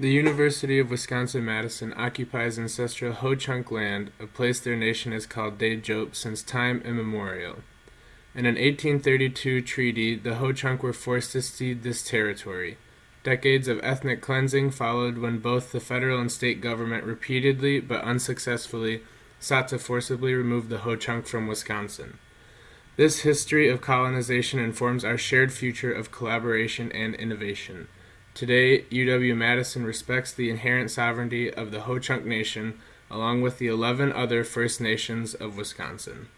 The University of Wisconsin-Madison occupies ancestral Ho-Chunk land, a place their nation has called Teejop since time immemorial. In an 1832 treaty, the Ho-Chunk were forced to cede this territory. Decades of ethnic cleansing followed when both the federal and state government repeatedly, but unsuccessfully, sought to forcibly remove the Ho-Chunk from Wisconsin. This history of colonization informs our shared future of collaboration and innovation. Today, UW-Madison respects the inherent sovereignty of the Ho-Chunk Nation along with the 11 other First Nations of Wisconsin.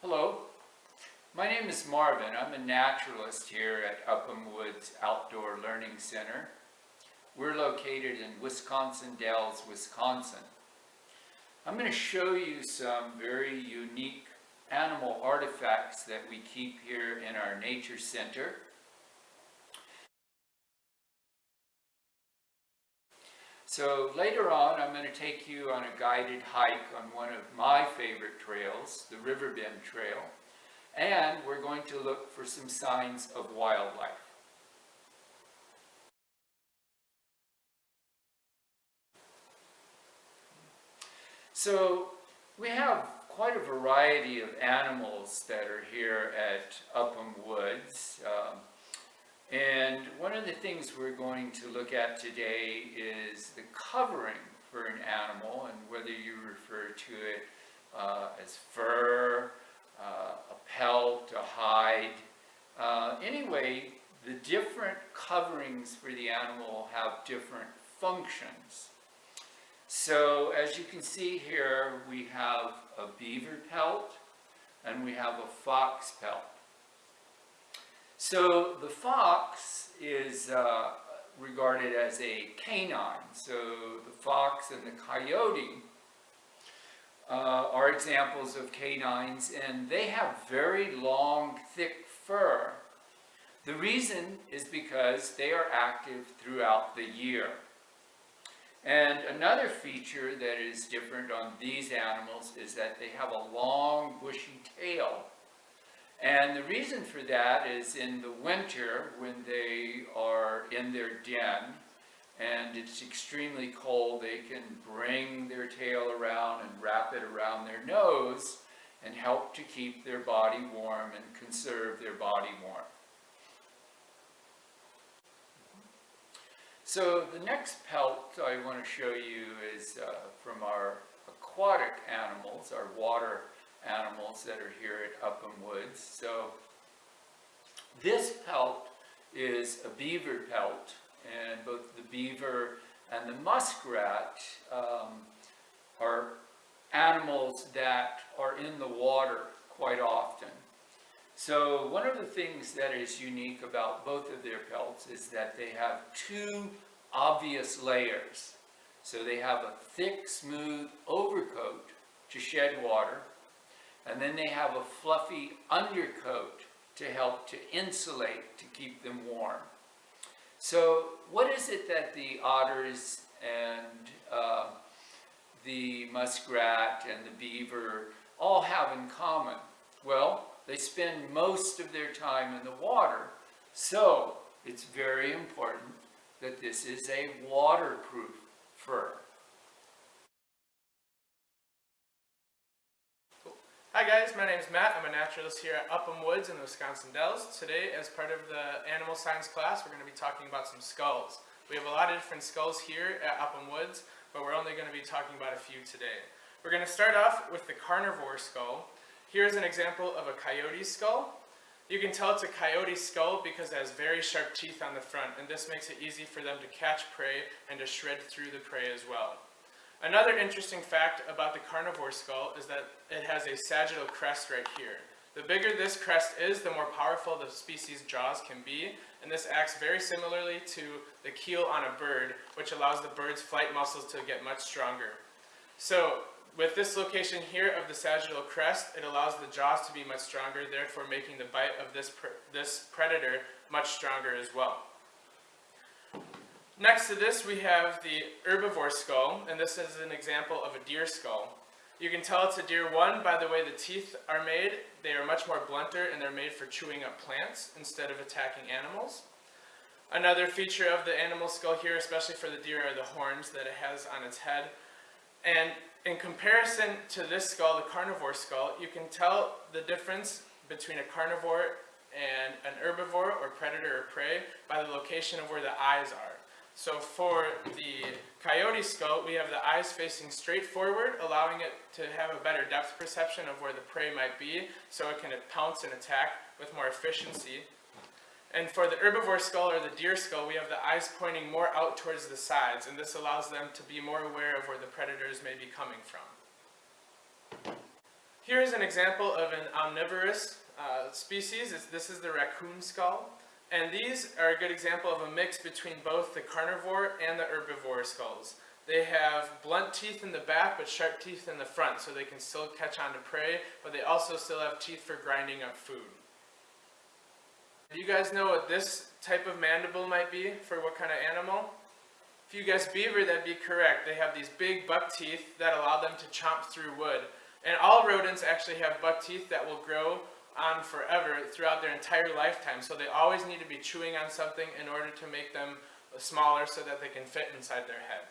Hello, my name is Marvin. I'm a naturalist here at Upham Woods Outdoor Learning Center. We're located in Wisconsin Dells, Wisconsin. I'm going to show you some very unique animal artifacts that we keep here in our nature center. So later on, I'm going to take you on a guided hike on one of my favorite trails, the Riverbend Trail, and we're going to look for some signs of wildlife. So we have quite a variety of animals that are here at Upham Woods. Um, and one of the things we're going to look at today is the covering for an animal and whether you refer to it uh, as fur, uh, a pelt, a hide. Uh, anyway, the different coverings for the animal have different functions. So as you can see here, we have a beaver pelt and we have a fox pelt. So the fox is uh, regarded as a canine. So the fox and the coyote uh, are examples of canines and they have very long, thick fur. The reason is because they are active throughout the year. And another feature that is different on these animals is that they have a long, bushy tail and the reason for that is in the winter when they are in their den and it's extremely cold, they can bring their tail around and wrap it around their nose and help to keep their body warm and conserve their body warm. So the next pelt I want to show you is uh, from our aquatic animals, our water animals that are here at Upham Woods. So this pelt is a beaver pelt and both the beaver and the muskrat um, are animals that are in the water quite often. So one of the things that is unique about both of their pelts is that they have two obvious layers. So they have a thick, smooth overcoat to shed water, and then they have a fluffy undercoat to help to insulate, to keep them warm. So what is it that the otters and uh, the muskrat and the beaver all have in common? Well, they spend most of their time in the water, so it's very important that this is a waterproof fur. Hi guys, my name is Matt. I'm a naturalist here at Upham Woods in the Wisconsin Dells. Today, as part of the animal science class, we're going to be talking about some skulls. We have a lot of different skulls here at Upham Woods, but we're only going to be talking about a few today. We're going to start off with the carnivore skull. Here's an example of a coyote skull. You can tell it's a coyote skull because it has very sharp teeth on the front, and this makes it easy for them to catch prey and to shred through the prey as well. Another interesting fact about the carnivore skull is that it has a sagittal crest right here. The bigger this crest is, the more powerful the species' jaws can be, and this acts very similarly to the keel on a bird, which allows the bird's flight muscles to get much stronger. So, with this location here of the sagittal crest, it allows the jaws to be much stronger, therefore making the bite of this, this predator much stronger as well. Next to this, we have the herbivore skull, and this is an example of a deer skull. You can tell it's a deer one by the way the teeth are made. They are much more blunter and they're made for chewing up plants instead of attacking animals. Another feature of the animal skull here, especially for the deer, are the horns that it has on its head. And in comparison to this skull, the carnivore skull, you can tell the difference between a carnivore and an herbivore or predator or prey by the location of where the eyes are. So for the coyote skull, we have the eyes facing straight forward, allowing it to have a better depth perception of where the prey might be, so it can pounce and attack with more efficiency. And for the herbivore skull or the deer skull, we have the eyes pointing more out towards the sides, and this allows them to be more aware of where the predators may be coming from. Here's an example of an omnivorous uh, species. This is the raccoon skull. And these are a good example of a mix between both the carnivore and the herbivore skulls. They have blunt teeth in the back but sharp teeth in the front so they can still catch on to prey, but they also still have teeth for grinding up food. Do you guys know what this type of mandible might be for what kind of animal? If you guess beaver, that'd be correct. They have these big buck teeth that allow them to chomp through wood. And all rodents actually have buck teeth that will grow on forever throughout their entire lifetime. So they always need to be chewing on something in order to make them smaller so that they can fit inside their head.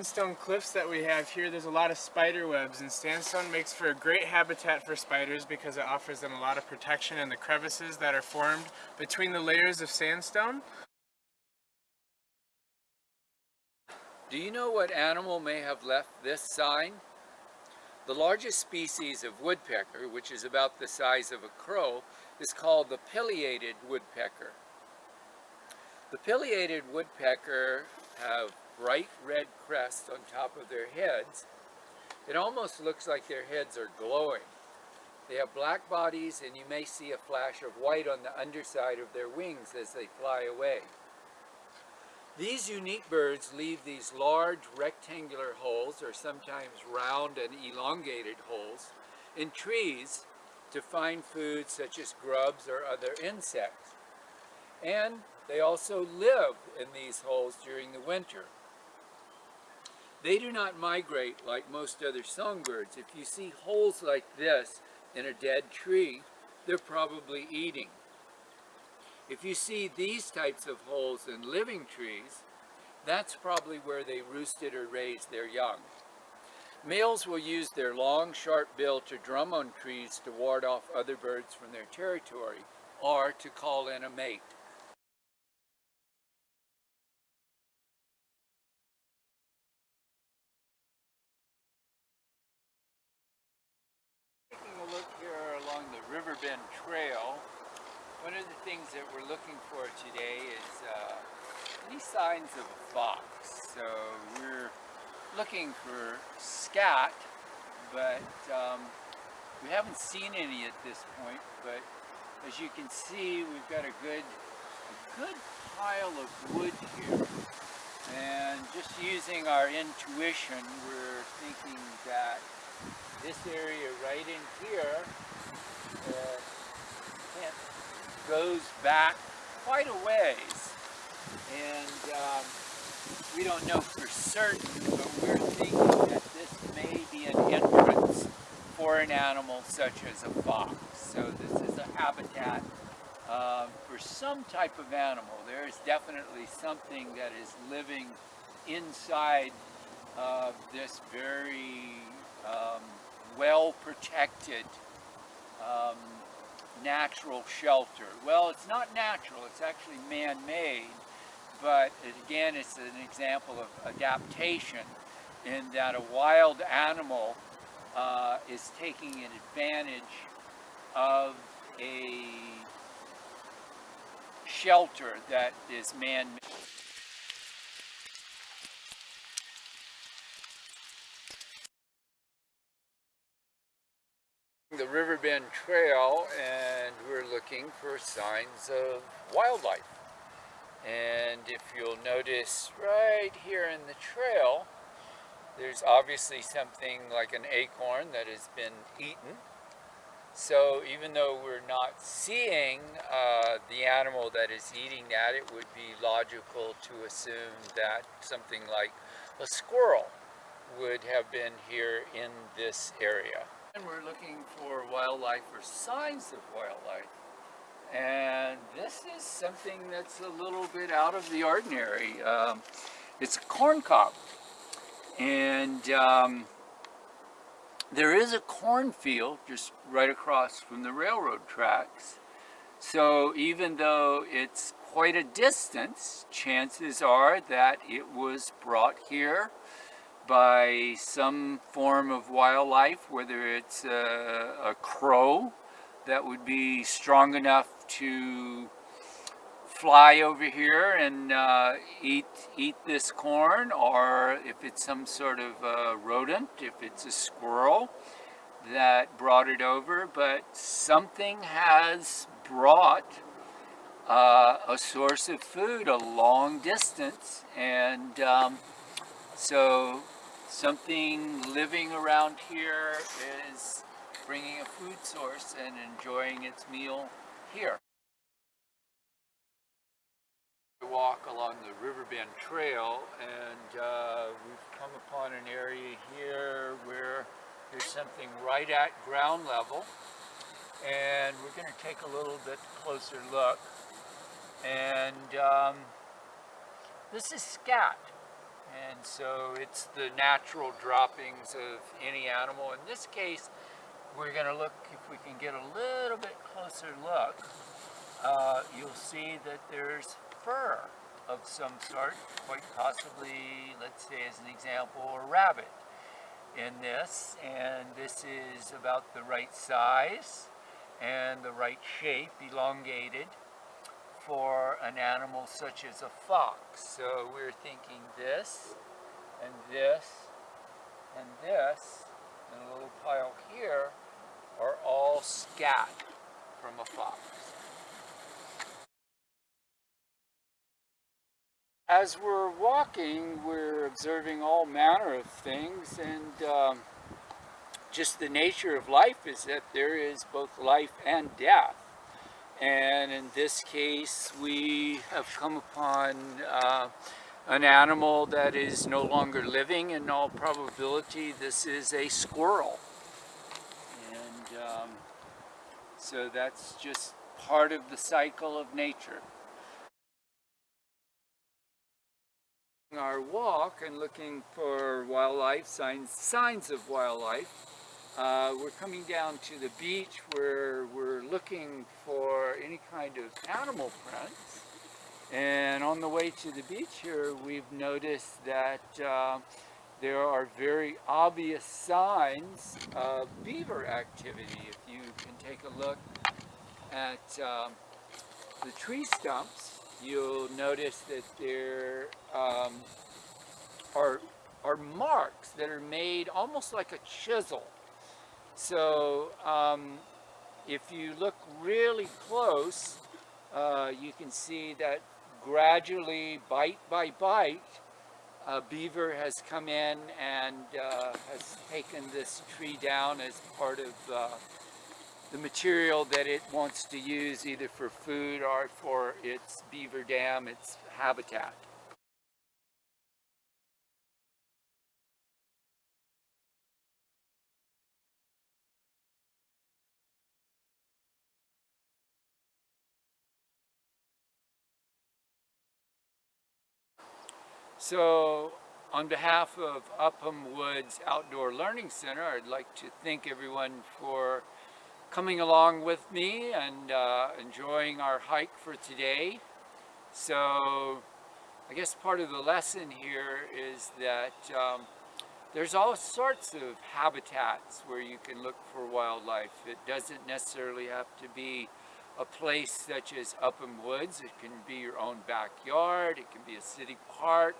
Sandstone cliffs that we have here, there's a lot of spider webs and sandstone makes for a great habitat for spiders because it offers them a lot of protection in the crevices that are formed between the layers of sandstone. Do you know what animal may have left this sign? The largest species of woodpecker, which is about the size of a crow, is called the pileated woodpecker. The pileated woodpecker have bright red crests on top of their heads. It almost looks like their heads are glowing. They have black bodies and you may see a flash of white on the underside of their wings as they fly away. These unique birds leave these large rectangular holes, or sometimes round and elongated holes, in trees to find food such as grubs or other insects. And they also live in these holes during the winter. They do not migrate like most other songbirds. If you see holes like this in a dead tree, they're probably eating. If you see these types of holes in living trees, that's probably where they roosted or raised their young. Males will use their long, sharp bill to drum on trees to ward off other birds from their territory or to call in a mate. Trail, one of the things that we're looking for today is uh, any signs of a fox. So we're looking for scat, but um, we haven't seen any at this point. But as you can see, we've got a good, a good pile of wood here. And just using our intuition, we're thinking that this area right in here uh, goes back quite a ways. And um, we don't know for certain, but we're thinking that this may be an entrance for an animal such as a fox. So this is a habitat uh, for some type of animal. There is definitely something that is living inside of this very um, well protected um, natural shelter. Well, it's not natural, it's actually man-made, but it, again, it's an example of adaptation in that a wild animal uh, is taking an advantage of a shelter that is man-made. The Riverbend Trail and we're looking for signs of wildlife. And if you'll notice right here in the trail, there's obviously something like an acorn that has been eaten. So even though we're not seeing uh, the animal that is eating that, it would be logical to assume that something like a squirrel would have been here in this area. And we're looking for wildlife or signs of wildlife. And this is something that's a little bit out of the ordinary. Um, it's a corn cob. And um, there is a cornfield just right across from the railroad tracks. So even though it's quite a distance, chances are that it was brought here by some form of wildlife, whether it's a, a crow that would be strong enough to fly over here and uh, eat eat this corn, or if it's some sort of rodent, if it's a squirrel that brought it over, but something has brought uh, a source of food a long distance, and um, so something living around here is bringing a food source and enjoying its meal here. We walk along the Riverbend Trail and uh, we've come upon an area here where there's something right at ground level. And we're going to take a little bit closer look. And um, this is scat and so it's the natural droppings of any animal. In this case, we're going to look, if we can get a little bit closer look, uh, you'll see that there's fur of some sort, quite possibly, let's say as an example, a rabbit in this. And this is about the right size and the right shape, elongated for an animal such as a fox. So we're thinking this, and this, and this, and a little pile here are all scat from a fox. As we're walking, we're observing all manner of things, and um, just the nature of life is that there is both life and death. And in this case, we have come upon uh, an animal that is no longer living. In all probability, this is a squirrel. And um, so that's just part of the cycle of nature. Our walk and looking for wildlife, signs, signs of wildlife, uh, we're coming down to the beach where we're looking for any kind of animal prints. And on the way to the beach here, we've noticed that uh, there are very obvious signs of beaver activity. If you can take a look at um, the tree stumps, you'll notice that there um, are, are marks that are made almost like a chisel so um, if you look really close, uh, you can see that gradually, bite by bite, a beaver has come in and uh, has taken this tree down as part of uh, the material that it wants to use either for food or for its beaver dam, its habitat. So on behalf of Upham Woods Outdoor Learning Center, I'd like to thank everyone for coming along with me and uh, enjoying our hike for today. So I guess part of the lesson here is that um, there's all sorts of habitats where you can look for wildlife. It doesn't necessarily have to be a place such as Upham Woods. It can be your own backyard. It can be a city park.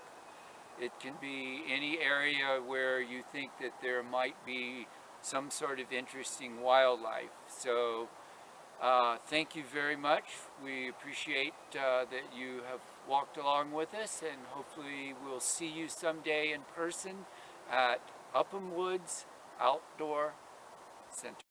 It can be any area where you think that there might be some sort of interesting wildlife. So uh, thank you very much. We appreciate uh, that you have walked along with us and hopefully we'll see you someday in person at Upham Woods Outdoor Center.